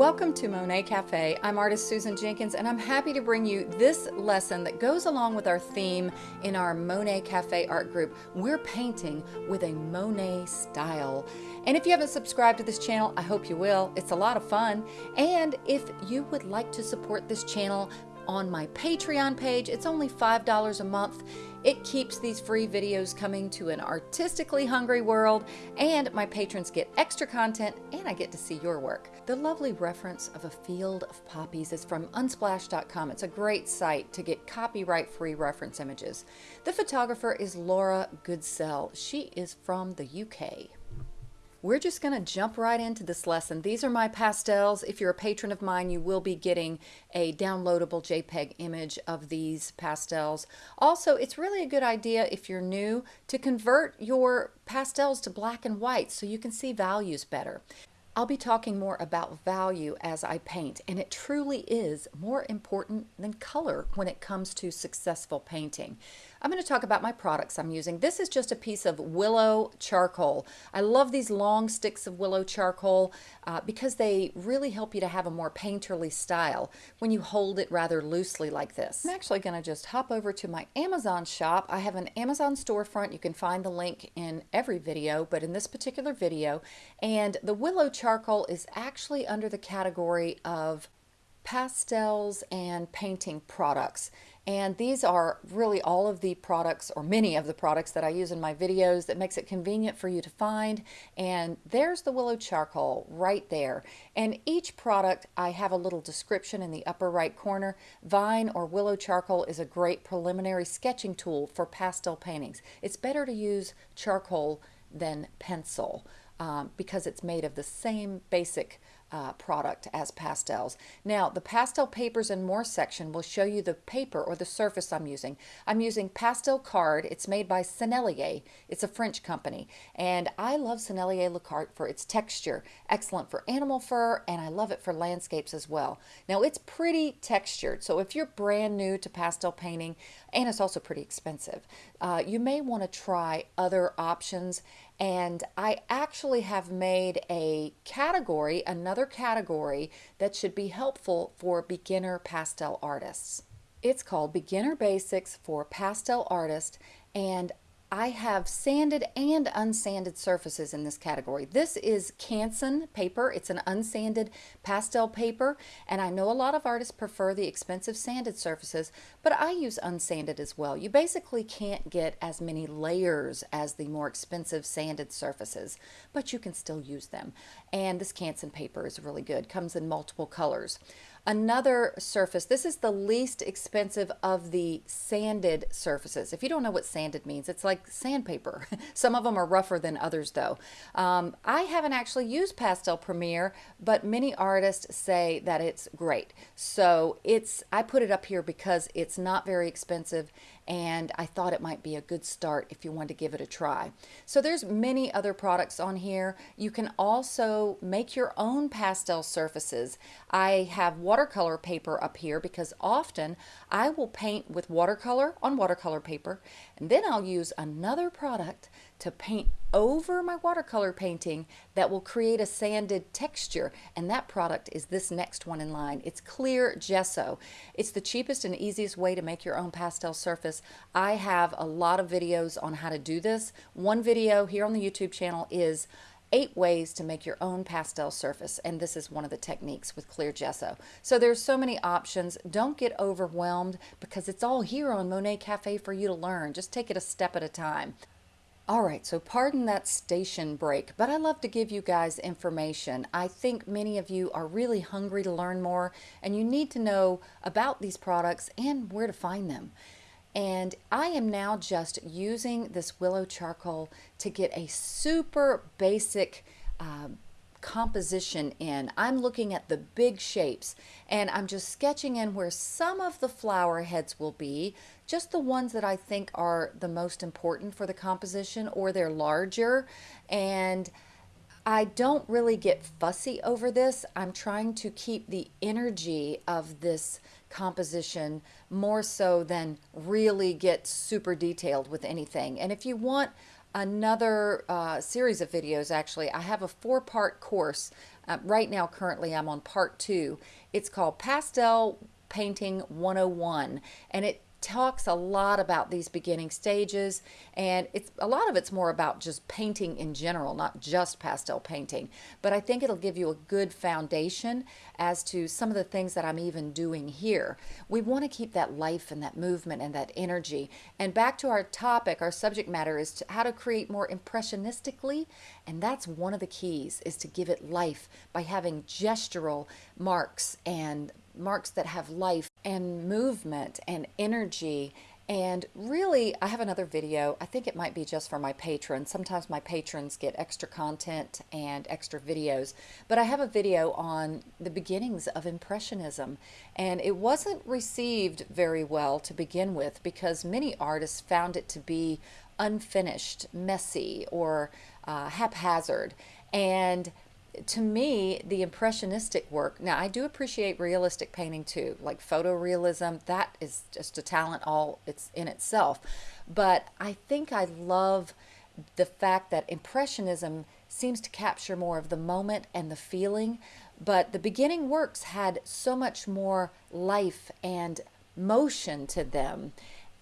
Welcome to Monet Cafe. I'm artist Susan Jenkins and I'm happy to bring you this lesson that goes along with our theme in our Monet Cafe art group. We're painting with a Monet style. And if you haven't subscribed to this channel, I hope you will. It's a lot of fun. And if you would like to support this channel, on my Patreon page. It's only $5 a month. It keeps these free videos coming to an artistically hungry world, and my patrons get extra content, and I get to see your work. The lovely reference of a field of poppies is from unsplash.com. It's a great site to get copyright-free reference images. The photographer is Laura Goodsell. She is from the UK. We're just going to jump right into this lesson. These are my pastels. If you're a patron of mine, you will be getting a downloadable JPEG image of these pastels. Also, it's really a good idea if you're new to convert your pastels to black and white so you can see values better. I'll be talking more about value as I paint, and it truly is more important than color when it comes to successful painting. I'm going to talk about my products I'm using. This is just a piece of willow charcoal. I love these long sticks of willow charcoal uh, because they really help you to have a more painterly style when you hold it rather loosely like this. I'm actually going to just hop over to my Amazon shop. I have an Amazon storefront. You can find the link in every video, but in this particular video, and the willow charcoal is actually under the category of pastels and painting products. And these are really all of the products or many of the products that I use in my videos that makes it convenient for you to find. And there's the willow charcoal right there. And each product I have a little description in the upper right corner. Vine or willow charcoal is a great preliminary sketching tool for pastel paintings. It's better to use charcoal than pencil um, because it's made of the same basic uh, product as pastels. Now the pastel papers and more section will show you the paper or the surface I'm using. I'm using Pastel Card. It's made by Sennelier. It's a French company and I love Sennelier La Carte for its texture. Excellent for animal fur and I love it for landscapes as well. Now it's pretty textured so if you're brand new to pastel painting and it's also pretty expensive, uh, you may want to try other options and I actually have made a category, another category that should be helpful for beginner pastel artists. It's called Beginner Basics for Pastel Artists and I have sanded and unsanded surfaces in this category. This is Canson paper. It's an unsanded pastel paper, and I know a lot of artists prefer the expensive sanded surfaces, but I use unsanded as well. You basically can't get as many layers as the more expensive sanded surfaces, but you can still use them. And this Canson paper is really good. Comes in multiple colors. Another surface, this is the least expensive of the sanded surfaces. If you don't know what sanded means, it's like sandpaper. Some of them are rougher than others though. Um, I haven't actually used Pastel Premier, but many artists say that it's great. So it's I put it up here because it's not very expensive and I thought it might be a good start if you want to give it a try. So there's many other products on here. You can also make your own pastel surfaces. I have watercolor paper up here because often I will paint with watercolor on watercolor paper and then I'll use another product to paint over my watercolor painting that will create a sanded texture and that product is this next one in line. It's clear gesso. It's the cheapest and easiest way to make your own pastel surface. I have a lot of videos on how to do this. One video here on the YouTube channel is eight ways to make your own pastel surface and this is one of the techniques with clear gesso so there's so many options don't get overwhelmed because it's all here on Monet Cafe for you to learn just take it a step at a time all right, so pardon that station break, but I love to give you guys information. I think many of you are really hungry to learn more and you need to know about these products and where to find them. And I am now just using this willow charcoal to get a super basic uh, composition in. I'm looking at the big shapes and I'm just sketching in where some of the flower heads will be, just the ones that I think are the most important for the composition or they're larger. And I don't really get fussy over this. I'm trying to keep the energy of this composition more so than really get super detailed with anything. And if you want another uh, series of videos actually. I have a four-part course Uh, right now, currently, I'm on part two. It's called Pastel Painting 101, and it talks a lot about these beginning stages and it's a lot of it's more about just painting in general not just pastel painting. But I think it'll give you a good foundation as to some of the things that I'm even doing here. We want to keep that life and that movement and that energy. And back to our topic our subject matter is to how to create more impressionistically and that's one of the keys is to give it life by having gestural marks and marks that have life and movement and energy and really, I have another video. I think it might be just for my patrons. Sometimes my patrons get extra content and extra videos. But I have a video on the beginnings of Impressionism. And it wasn't received very well to begin with because many artists found it to be unfinished, messy, or uh, haphazard. And to me, the impressionistic work, now I do appreciate realistic painting too, like photorealism, that is just a talent all it's in itself. But I think I love the fact that impressionism seems to capture more of the moment and the feeling, but the beginning works had so much more life and motion to them.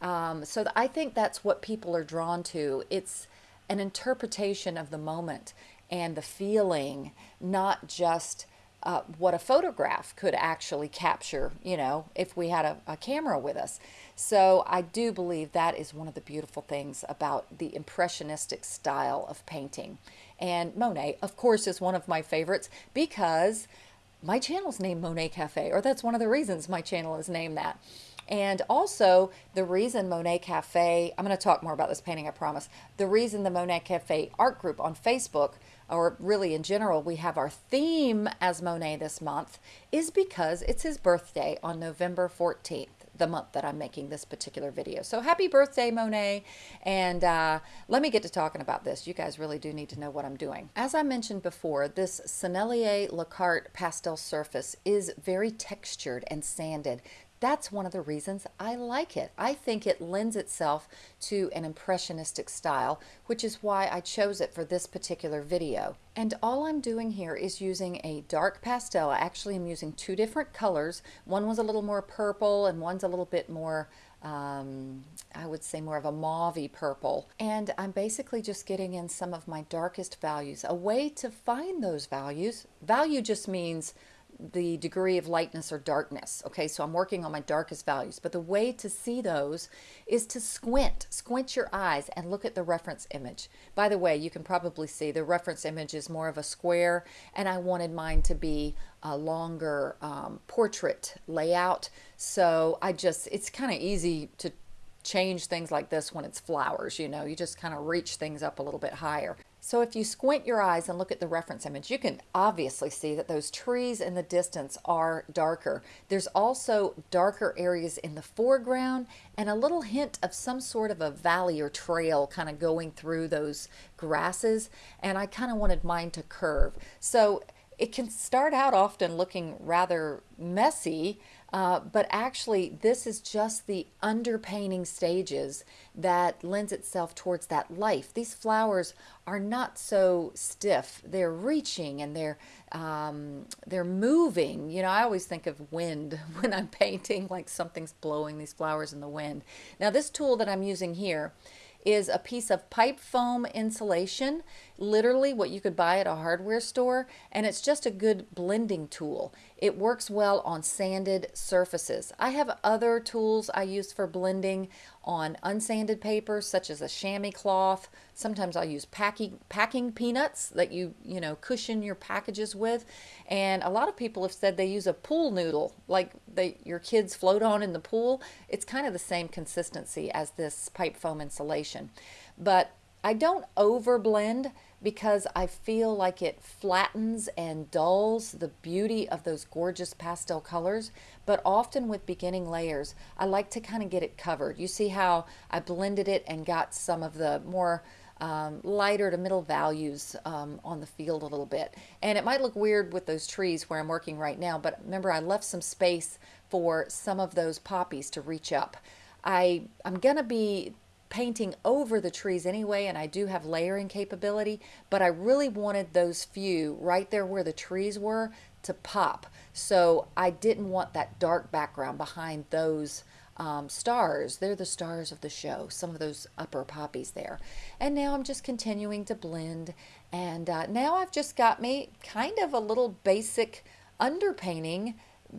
Um, so I think that's what people are drawn to. It's an interpretation of the moment and the feeling, not just uh, what a photograph could actually capture, you know, if we had a, a, camera with us. So I do believe that is one of the beautiful things about the impressionistic style of painting. And Monet, of course, is one of my favorites because my channel's named Monet Cafe, or that's one of the reasons my channel is named that. And also, the reason Monet Cafe, I'm going to talk more about this painting, I promise. The reason the Monet Cafe art group on Facebook or really in general, we have our theme as Monet this month, is because it's his birthday on November 14th the month that I'm making this particular video. So happy birthday, Monet. And uh, let me get to talking about this. You guys really do need to know what I'm doing. As I mentioned before, this Sennelier La Carte pastel surface is very textured and sanded. That's one of the reasons I like it. I think it lends itself to an impressionistic style, which is why I chose it for this particular video. And all I'm doing here is using a dark pastel. I actually am using two different colors. One was a little more purple and one's a little bit more um, I would say more of a mauvey purple. And I'm basically just getting in some of my darkest values. A way to find those values, value just means the degree of lightness or darkness. Okay, so I'm working on my darkest values. But the way to see those is to squint, squint your eyes and look at the reference image. By the way, you can probably see the reference image is more of a square and I wanted mine to be a longer um, portrait layout. So I just, it's kind of easy to change things like this when it's flowers, you know, you just kind of reach things up a little bit higher. So if you squint your eyes and look at the reference image, you can obviously see that those trees in the distance are darker. There's also darker areas in the foreground and a little hint of some sort of a valley or trail kind of going through those grasses. And I kind of wanted mine to curve. So it can start out often looking rather messy, uh, but actually, this is just the underpainting stages that lends itself towards that life. These flowers are not so stiff. They're reaching and they're um, they're moving. You know, I always think of wind when I'm painting, like something's blowing these flowers in the wind. Now, this tool that I'm using here is a piece of pipe foam insulation, literally what you could buy at a hardware store, and it's just a good blending tool. It works well on sanded surfaces. I have other tools I use for blending on unsanded paper, such as a chamois cloth. Sometimes I'll use packing, packing peanuts that you, you know, cushion your packages with. And a lot of people have said they use a pool noodle, like they, your kids float on in the pool. It's kind of the same consistency as this pipe foam insulation. But I don't over blend because I feel like it flattens and dulls the beauty of those gorgeous pastel colors. But often with beginning layers, I like to kind of get it covered. You see how I blended it and got some of the more um, lighter to middle values um, on the field a little bit. And it might look weird with those trees where I'm working right now, but remember I left some space for some of those poppies to reach up. I, I'm to be painting over the trees anyway, and I do have layering capability, but I really wanted those few right there where the trees were to pop. So I didn't want that dark background behind those um, stars. They're the stars of the show, some of those upper poppies there. And now I'm just continuing to blend. And uh, now I've just got me kind of a little basic underpainting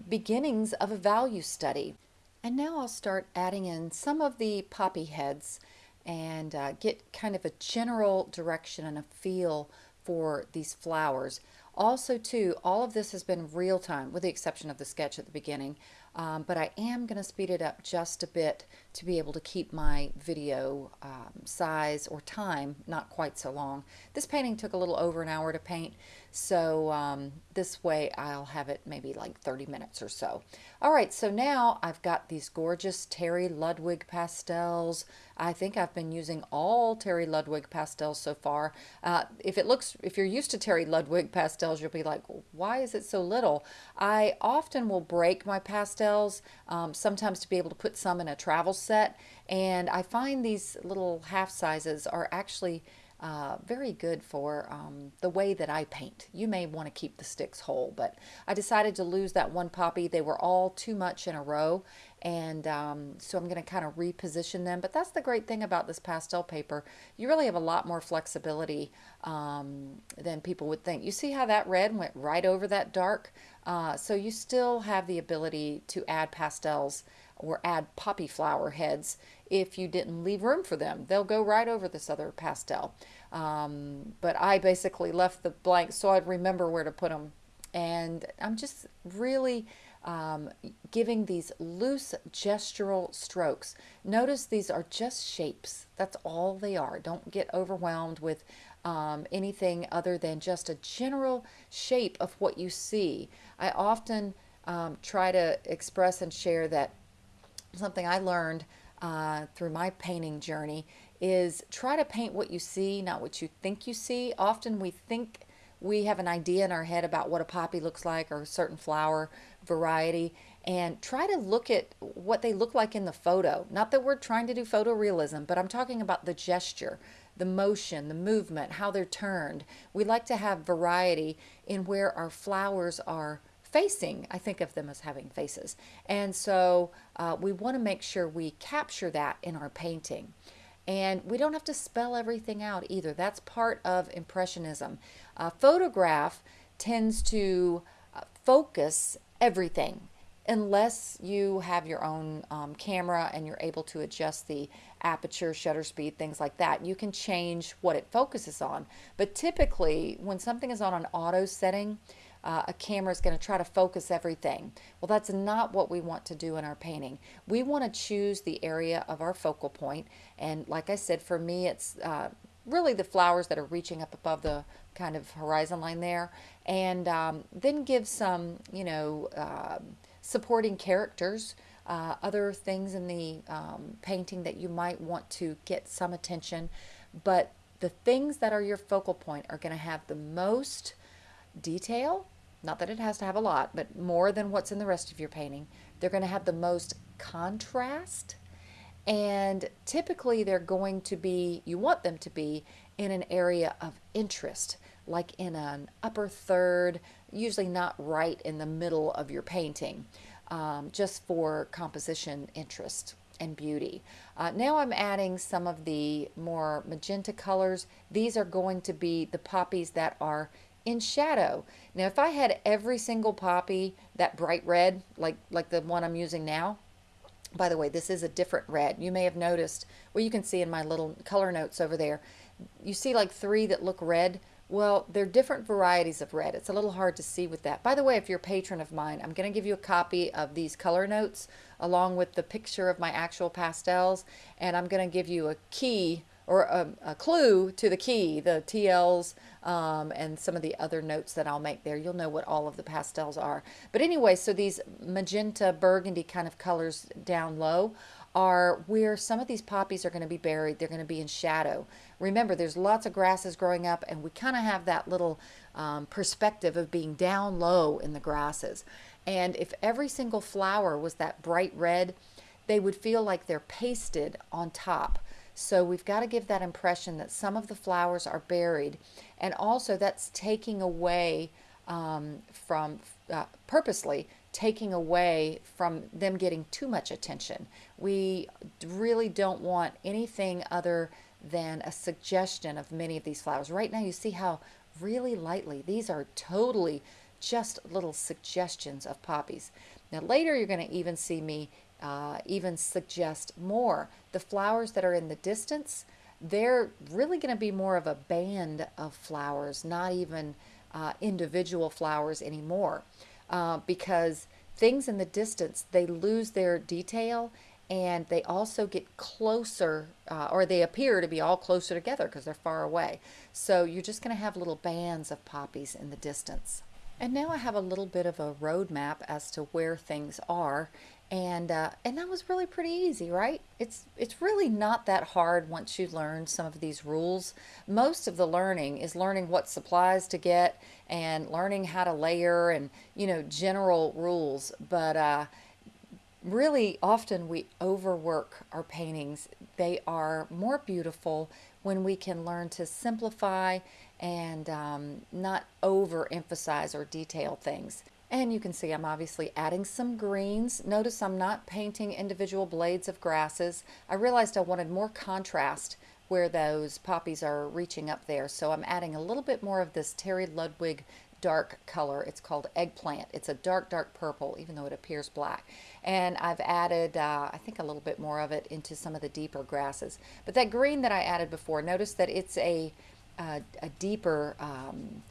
beginnings of a value study. And now I'll start adding in some of the poppy heads and uh, get kind of a general direction and a feel for these flowers. Also, too, all of this has been real time, with the exception of the sketch at the beginning. Um, but I am going to speed it up just a bit to be able to keep my video um, size or time not quite so long. This painting took a little over an hour to paint, so um, this way I'll have it maybe like 30 minutes or so. All right, so now I've got these gorgeous Terry Ludwig pastels. I think I've been using all Terry Ludwig pastels so far. Uh, if it looks, if you're used to Terry Ludwig pastels, you'll be like, why is it so little? I often will break my pastels, um, sometimes to be able to put some in a travel set, and I find these little half sizes are actually uh, very good for um, the way that I paint. You may want to keep the sticks whole, but I decided to lose that one poppy. They were all too much in a row, and um, so I'm going to kind of reposition them. But that's the great thing about this pastel paper. You really have a lot more flexibility um, than people would think. You see how that red went right over that dark? Uh, so you still have the ability to add pastels or add poppy flower heads if you didn't leave room for them. They'll go right over this other pastel. Um, but I basically left the blank so I'd remember where to put them. And I'm just really um, giving these loose gestural strokes. Notice these are just shapes. That's all they are. Don't get overwhelmed with um, anything other than just a general shape of what you see. I often um, try to express and share that something I learned uh, through my painting journey is try to paint what you see, not what you think you see. Often we think we have an idea in our head about what a poppy looks like or a certain flower variety and try to look at what they look like in the photo. Not that we're trying to do photorealism, but I'm talking about the gesture, the motion, the movement, how they're turned. We like to have variety in where our flowers are facing, I think of them as having faces. And so uh, we want to make sure we capture that in our painting. And we don't have to spell everything out either. That's part of Impressionism. A photograph tends to uh, focus everything unless you have your own um, camera and you're able to adjust the aperture, shutter speed, things like that. You can change what it focuses on. But typically, when something is on an auto setting, uh, a camera is going to try to focus everything. Well, that's not what we want to do in our painting. We want to choose the area of our focal point. and like I said, for me, it's uh, really the flowers that are reaching up above the kind of horizon line there, and um, then give some, you know, uh, supporting characters. Uh, other things in the um, painting that you might want to get some attention, but the things that are your focal point are going to have the most detail, not that it has to have a lot, but more than what's in the rest of your painting. They're going to have the most contrast. And typically, they're going to be, you want them to be in an area of interest, like in an upper third, usually not right in the middle of your painting, um, just for composition interest and beauty. Uh, now I'm adding some of the more magenta colors. These are going to be the poppies that are in shadow. Now, if I had every single poppy that bright red, like, like the one I'm using now, by the way, this is a different red. You may have noticed, well, you can see in my little color notes over there, you see like three that look red. Well, they're different varieties of red. It's a little hard to see with that. By the way, if you're a patron of mine, I'm going to give you a copy of these color notes along with the picture of my actual pastels, and I'm going to give you a key or a, a, clue to the key, the TLs, um, and some of the other notes that I'll make there. You'll know what all of the pastels are. But anyway, so these magenta burgundy kind of colors down low are where some of these poppies are going to be buried. They're going to be in shadow. Remember, there's lots of grasses growing up, and we kind of have that little um, perspective of being down low in the grasses. And if every single flower was that bright red, they would feel like they're pasted on top. So we've got to give that impression that some of the flowers are buried. And also that's taking away um, from, uh, purposely taking away from them getting too much attention. We really don't want anything other than a suggestion of many of these flowers. Right now you see how really lightly, these are totally just little suggestions of poppies. Now later you're going to even see me uh, even suggest more. The flowers that are in the distance, they're really going to be more of a band of flowers, not even uh, individual flowers anymore. Uh, because things in the distance, they lose their detail and they also get closer uh, or they appear to be all closer together because they're far away. So you're just going to have little bands of poppies in the distance. And now I have a little bit of a roadmap as to where things are and uh, and that was really pretty easy right? It's it's really not that hard once you learn some of these rules. Most of the learning is learning what supplies to get and learning how to layer and you know general rules. But uh, really often we overwork our paintings. They are more beautiful when we can learn to simplify and um, not overemphasize or detail things and you can see I'm obviously adding some greens. Notice I'm not painting individual blades of grasses. I realized I wanted more contrast where those poppies are reaching up there. So I'm adding a little bit more of this Terry Ludwig dark color. It's called eggplant. It's a dark, dark purple, even though it appears black. And I've added, uh, I think, a little bit more of it into some of the deeper grasses. But that green that I added before, notice that it's a, uh, a deeper um,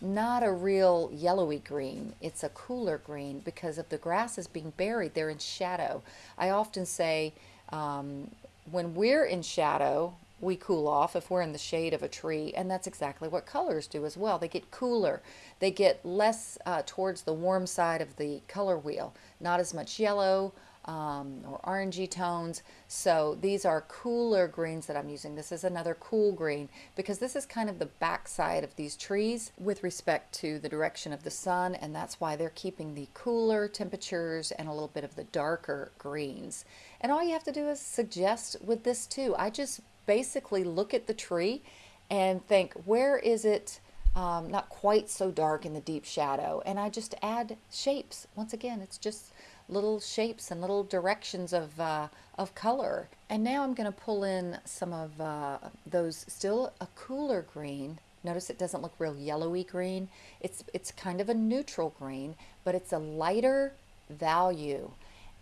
not a real yellowy green. It's a cooler green because of the grasses being buried. They're in shadow. I often say um, when we're in shadow, we cool off if we're in the shade of a tree and that's exactly what colors do as well they get cooler they get less uh, towards the warm side of the color wheel not as much yellow um, or orangey tones. So these are cooler greens that I'm using. This is another cool green because this is kind of the backside of these trees with respect to the direction of the sun and that's why they're keeping the cooler temperatures and a little bit of the darker greens. And all you have to do is suggest with this too. I just basically look at the tree and think where is it um, not quite so dark in the deep shadow and I just add shapes. Once again it's just little shapes and little directions of, uh, of color. And now I'm going to pull in some of uh, those, still a cooler green. Notice it doesn't look real yellowy green. It's, it's kind of a neutral green, but it's a lighter value.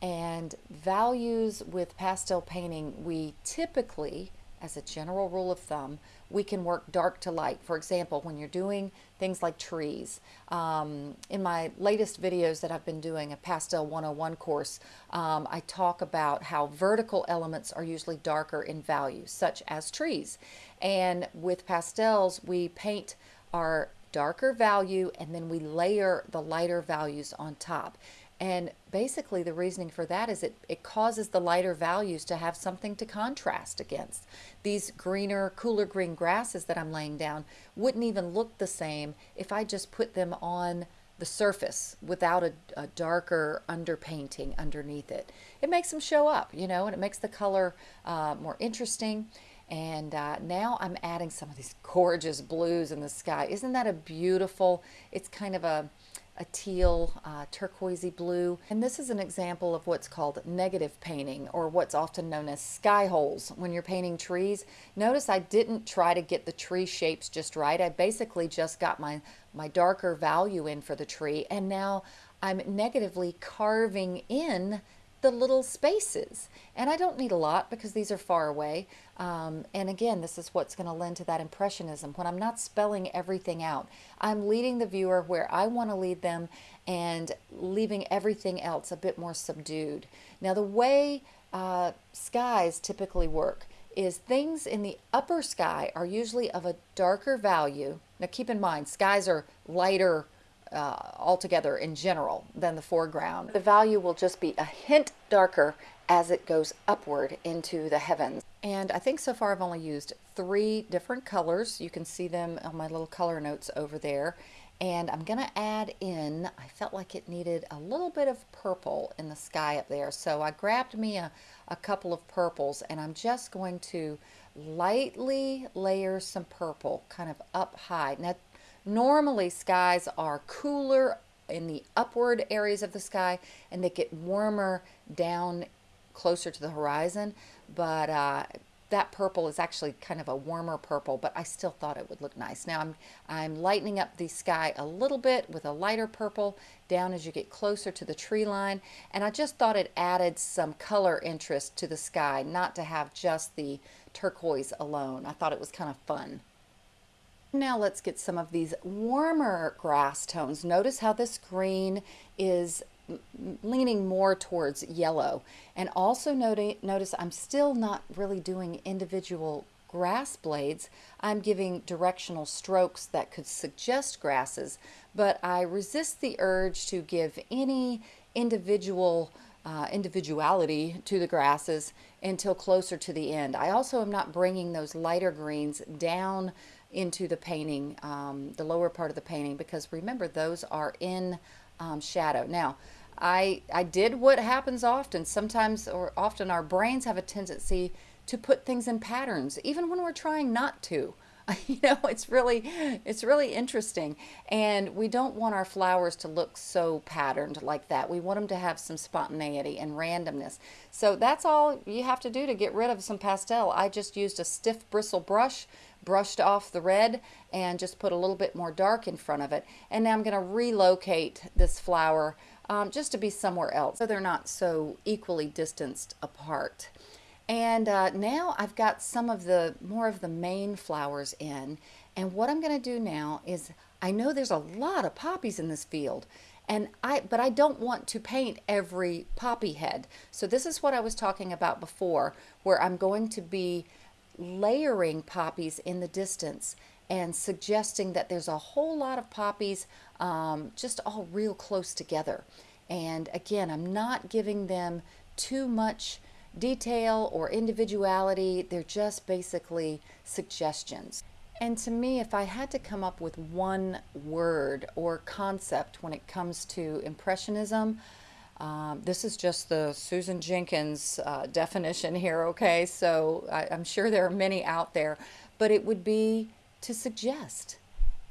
And values with pastel painting, we typically as a general rule of thumb, we can work dark to light. For example, when you're doing things like trees. Um, in my latest videos that I've been doing, a Pastel 101 course, um, I talk about how vertical elements are usually darker in value, such as trees. And with pastels, we paint our darker value and then we layer the lighter values on top. And basically the reasoning for that is it, it causes the lighter values to have something to contrast against. These greener, cooler green grasses that I'm laying down wouldn't even look the same if I just put them on the surface without a, a darker underpainting underneath it. It makes them show up, you know, and it makes the color uh, more interesting. And uh, now I'm adding some of these gorgeous blues in the sky. Isn't that a beautiful, it's kind of a, a teal, uh, turquoisey blue. And this is an example of what's called negative painting or what's often known as sky holes when you're painting trees. Notice I didn't try to get the tree shapes just right. I basically just got my, my darker value in for the tree and now I'm negatively carving in the little spaces. And I don't need a lot because these are far away. Um, and again, this is what's going to lend to that impressionism. When I'm not spelling everything out, I'm leading the viewer where I want to lead them and leaving everything else a bit more subdued. Now, the way uh, skies typically work is things in the upper sky are usually of a darker value. Now, keep in mind, skies are lighter uh, altogether in general than the foreground. The value will just be a hint darker as it goes upward into the heavens. And I think so far I've only used three different colors. You can see them on my little color notes over there. And I'm going to add in, I felt like it needed a little bit of purple in the sky up there. So I grabbed me a, a couple of purples and I'm just going to lightly layer some purple kind of up high. Now, normally skies are cooler in the upward areas of the sky and they get warmer down closer to the horizon. But uh, that purple is actually kind of a warmer purple, but I still thought it would look nice. Now I'm, I'm lightening up the sky a little bit with a lighter purple down as you get closer to the tree line. And I just thought it added some color interest to the sky, not to have just the turquoise alone. I thought it was kind of fun. Now let's get some of these warmer grass tones. Notice how this green is leaning more towards yellow. And also notice I'm still not really doing individual grass blades. I'm giving directional strokes that could suggest grasses, but I resist the urge to give any individual uh, individuality to the grasses until closer to the end. I also am not bringing those lighter greens down into the painting, um, the lower part of the painting, because remember those are in um, shadow. Now, I, I did what happens often. Sometimes or often our brains have a tendency to put things in patterns, even when we're trying not to. you know, it's really, it's really interesting. And we don't want our flowers to look so patterned like that. We want them to have some spontaneity and randomness. So that's all you have to do to get rid of some pastel. I just used a stiff bristle brush, brushed off the red, and just put a little bit more dark in front of it. And now I'm going to relocate this flower um, just to be somewhere else so they're not so equally distanced apart. And uh, now I've got some of the more of the main flowers in and what I'm going to do now is I know there's a lot of poppies in this field and I but I don't want to paint every poppy head. So this is what I was talking about before where I'm going to be layering poppies in the distance and suggesting that there's a whole lot of poppies um, just all real close together. And again, I'm not giving them too much detail or individuality. They're just basically suggestions. And to me, if I had to come up with one word or concept when it comes to Impressionism, um, this is just the Susan Jenkins uh, definition here, okay? So I, I'm sure there are many out there, but it would be to suggest.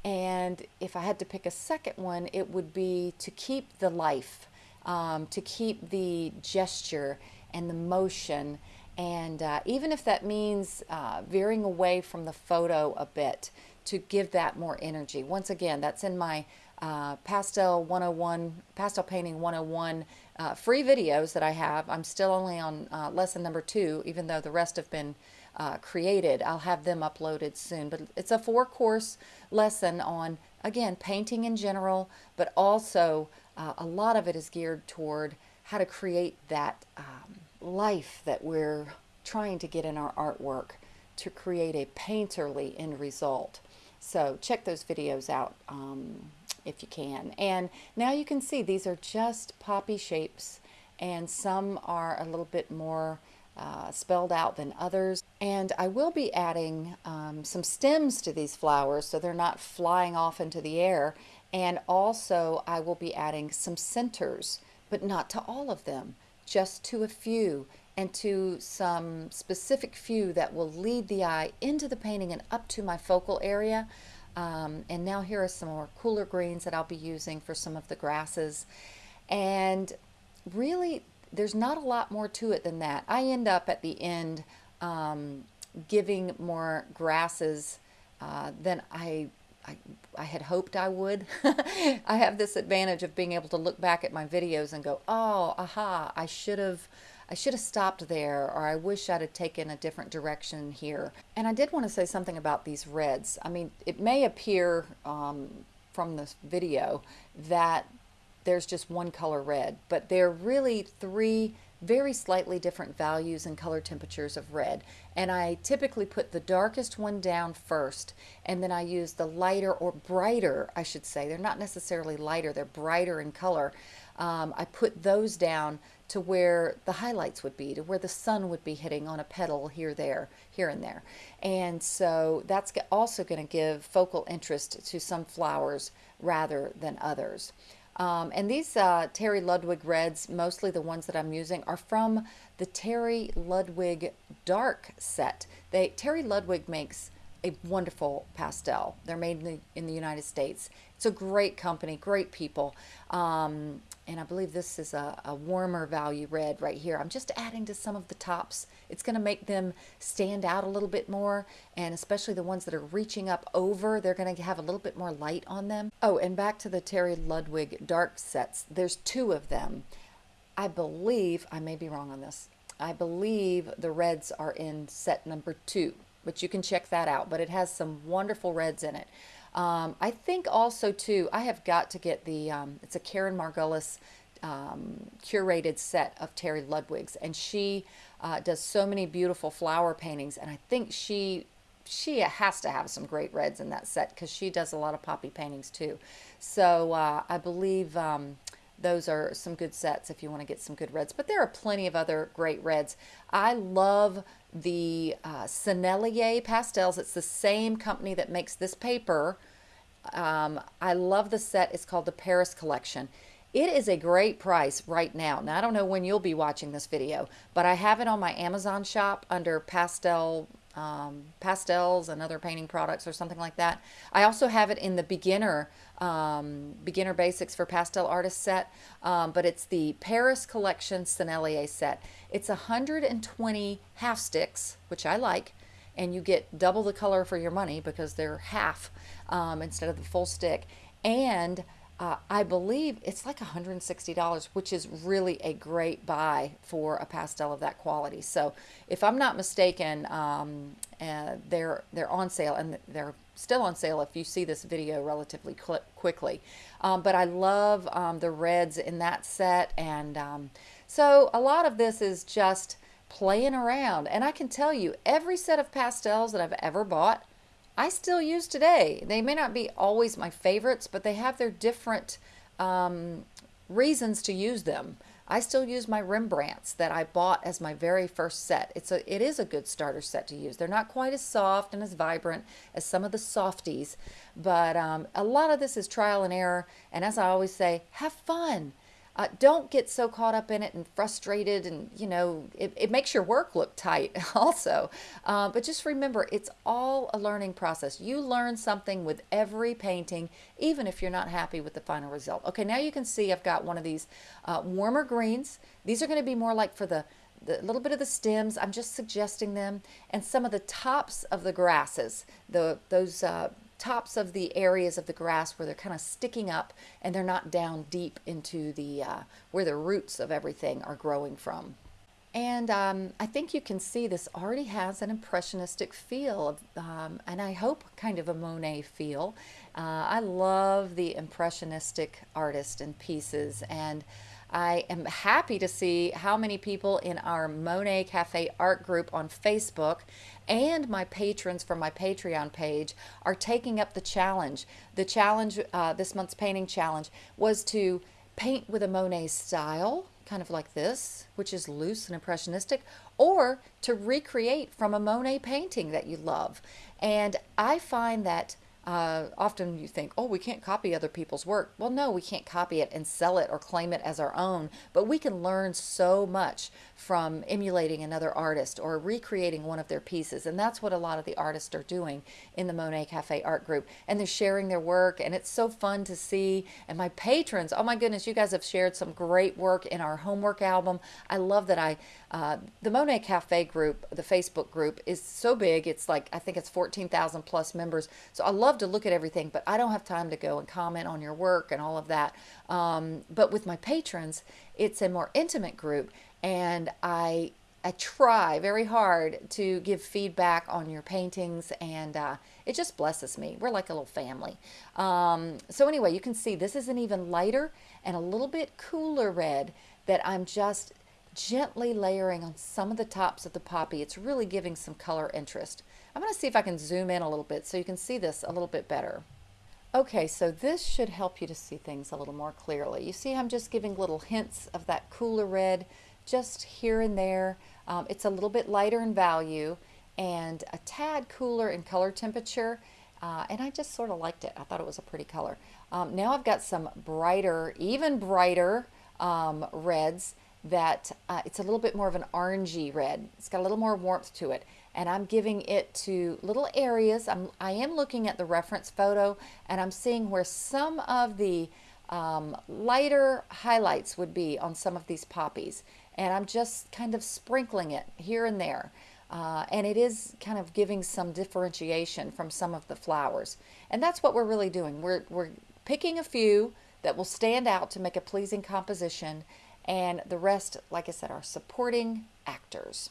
And if I had to pick a second one, it would be to keep the life, um, to keep the gesture and the motion. And uh, even if that means uh, veering away from the photo a bit to give that more energy. Once again, that's in my uh, Pastel 101, Pastel Painting 101 uh, free videos that I have. I'm still only on uh, lesson number two, even though the rest have been uh, created. I'll have them uploaded soon. But it's a four course lesson on, again, painting in general, but also uh, a lot of it is geared toward how to create that um, life that we're trying to get in our artwork to create a painterly end result. So check those videos out um, if you can. And now you can see these are just poppy shapes and some are a little bit more uh, spelled out than others. And I will be adding um, some stems to these flowers so they're not flying off into the air. And also I will be adding some centers, but not to all of them, just to a few and to some specific few that will lead the eye into the painting and up to my focal area. Um, and now here are some more cooler greens that I'll be using for some of the grasses. And really there's not a lot more to it than that. I end up at the end um, giving more grasses uh, than I, I, I, had hoped I would. I have this advantage of being able to look back at my videos and go, oh, aha, I should have I should have stopped there or I wish I'd have taken a different direction here. And I did want to say something about these reds. I mean, it may appear um, from this video that there's just one color red, but they're really three very slightly different values and color temperatures of red. And I typically put the darkest one down first, and then I use the lighter or brighter, I should say. They're not necessarily lighter, they're brighter in color. Um, I put those down to where the highlights would be, to where the sun would be hitting on a petal here, there, here and there. And so that's also going to give focal interest to some flowers rather than others. Um, and these uh, Terry Ludwig reds, mostly the ones that I'm using, are from the Terry Ludwig Dark set. They Terry Ludwig makes a wonderful pastel. They're made in the, in the United States. It's a great company, great people. Um, and I believe this is a, a, warmer value red right here. I'm just adding to some of the tops. It's going to make them stand out a little bit more, and especially the ones that are reaching up over, they're going to have a little bit more light on them. Oh, and back to the Terry Ludwig dark sets. There's two of them. I believe, I may be wrong on this, I believe the reds are in set number two, but you can check that out. But it has some wonderful reds in it. Um, I think also too, I have got to get the, um, it's a Karen Margulis um, curated set of Terry Ludwig's and she uh, does so many beautiful flower paintings and I think she she has to have some great reds in that set because she does a lot of poppy paintings too. So uh, I believe um, those are some good sets if you want to get some good reds. But there are plenty of other great reds. I love the uh, Sennelier pastels. It's the same company that makes this paper. Um, I love the set. It's called the Paris Collection. It is a great price right now. Now, I don't know when you'll be watching this video, but I have it on my Amazon shop under pastel um, pastels and other painting products or something like that. I also have it in the beginner um, beginner basics for pastel artist set, um, but it's the Paris Collection Sennelier set. It's 120 half sticks, which I like, and you get double the color for your money because they're half um, instead of the full stick. And uh, I believe it's like $160, which is really a great buy for a pastel of that quality. So if I'm not mistaken, um, uh, they're, they're on sale and they're still on sale if you see this video relatively quickly. Um, but I love um, the reds in that set. And um, so a lot of this is just playing around. And I can tell you, every set of pastels that I've ever bought, I still use today. They may not be always my favorites, but they have their different um, reasons to use them. I still use my Rembrandts that I bought as my very first set. It's a, it is a good starter set to use. They're not quite as soft and as vibrant as some of the softies, but um, a lot of this is trial and error. And as I always say, have fun. Uh, don't get so caught up in it and frustrated and you know it, it makes your work look tight also. Uh, but just remember it's all a learning process. You learn something with every painting even if you're not happy with the final result. Okay now you can see I've got one of these uh, warmer greens. These are going to be more like for the the little bit of the stems. I'm just suggesting them. And some of the tops of the grasses the those uh, tops of the areas of the grass where they're kind of sticking up and they're not down deep into the uh, where the roots of everything are growing from. And um, I think you can see this already has an impressionistic feel, um, and I hope kind of a Monet feel. Uh, I love the impressionistic artist and pieces, and I am happy to see how many people in our Monet Cafe art group on Facebook and my patrons from my Patreon page are taking up the challenge. The challenge, uh, this month's painting challenge, was to paint with a Monet style, kind of like this, which is loose and impressionistic, or to recreate from a Monet painting that you love. And I find that uh, often you think, oh, we can't copy other people's work. Well, no, we can't copy it and sell it or claim it as our own, but we can learn so much from emulating another artist or recreating one of their pieces. And that's what a lot of the artists are doing in the Monet Cafe art group. And they're sharing their work, and it's so fun to see. And my patrons, oh my goodness, you guys have shared some great work in our homework album. I love that I, uh, the Monet Cafe group, the Facebook group, is so big. It's like, I think it's 14,000 plus members. So I love to look at everything, but I don't have time to go and comment on your work and all of that. Um, but with my patrons, it's a more intimate group, and I I try very hard to give feedback on your paintings, and uh, it just blesses me. We're like a little family. Um, so anyway, you can see this is an even lighter and a little bit cooler red that I'm just gently layering on some of the tops of the poppy. It's really giving some color interest. I'm going to see if I can zoom in a little bit so you can see this a little bit better. Okay, so this should help you to see things a little more clearly. You see I'm just giving little hints of that cooler red just here and there. Um, it's a little bit lighter in value and a tad cooler in color temperature. Uh, and I just sort of liked it. I thought it was a pretty color. Um, now I've got some brighter, even brighter um, reds that uh, it's a little bit more of an orangey red. It's got a little more warmth to it. And I'm giving it to little areas. I'm, I am looking at the reference photo and I'm seeing where some of the um, lighter highlights would be on some of these poppies. And I'm just kind of sprinkling it here and there. Uh, and it is kind of giving some differentiation from some of the flowers. And that's what we're really doing. We're, we're picking a few that will stand out to make a pleasing composition and the rest, like I said, are supporting actors.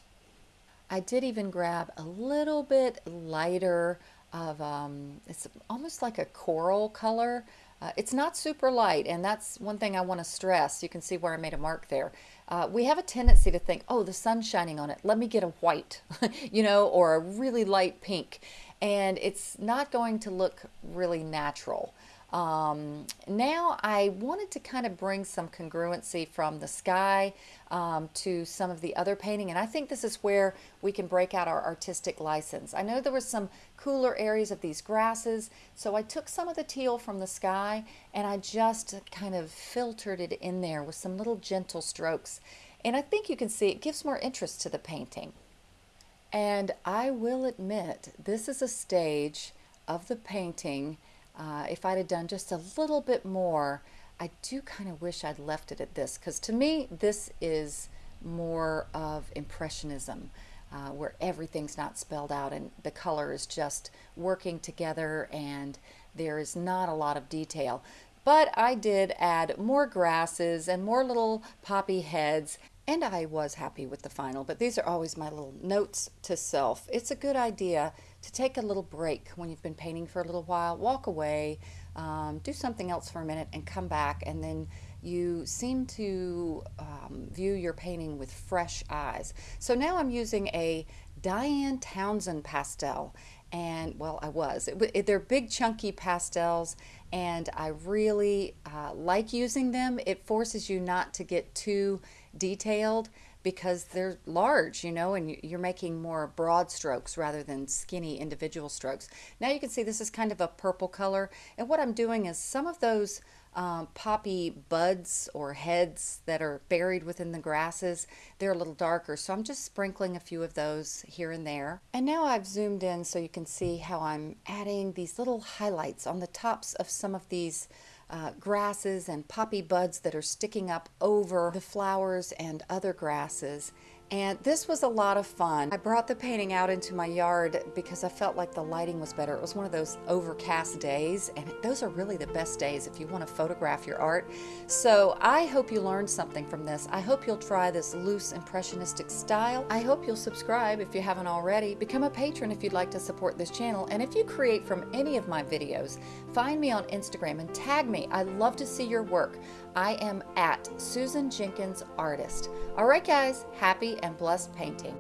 I did even grab a little bit lighter of, um, it's almost like a coral color. Uh, it's not super light, and that's one thing I want to stress. You can see where I made a mark there. Uh, we have a tendency to think, oh, the sun's shining on it. Let me get a white, you know, or a really light pink. And it's not going to look really natural. Um, now I wanted to kind of bring some congruency from the sky um, to some of the other painting and I think this is where we can break out our artistic license. I know there were some cooler areas of these grasses so I took some of the teal from the sky and I just kind of filtered it in there with some little gentle strokes and I think you can see it gives more interest to the painting. And I will admit this is a stage of the painting uh, if I'd have done just a little bit more, I do kind of wish I'd left it at this because to me this is more of impressionism uh, where everything's not spelled out and the color is just working together and there is not a lot of detail. But I did add more grasses and more little poppy heads and I was happy with the final, but these are always my little notes to self. It's a good idea to take a little break when you've been painting for a little while, walk away, um, do something else for a minute and come back and then you seem to um, view your painting with fresh eyes. So now I'm using a Diane Townsend pastel and well I was it, it, they're big chunky pastels and I really uh, like using them it forces you not to get too detailed because they're large, you know, and you're making more broad strokes rather than skinny individual strokes. Now you can see this is kind of a purple color. And what I'm doing is some of those um, poppy buds or heads that are buried within the grasses, they're a little darker. So I'm just sprinkling a few of those here and there. And now I've zoomed in so you can see how I'm adding these little highlights on the tops of some of these uh, grasses and poppy buds that are sticking up over the flowers and other grasses and this was a lot of fun. I brought the painting out into my yard because I felt like the lighting was better. It was one of those overcast days, and those are really the best days if you want to photograph your art. So I hope you learned something from this. I hope you'll try this loose impressionistic style. I hope you'll subscribe if you haven't already. Become a patron if you'd like to support this channel. And if you create from any of my videos, find me on Instagram and tag me. I love to see your work. I am at Susan Jenkins Artist. All right, guys, happy and blessed painting.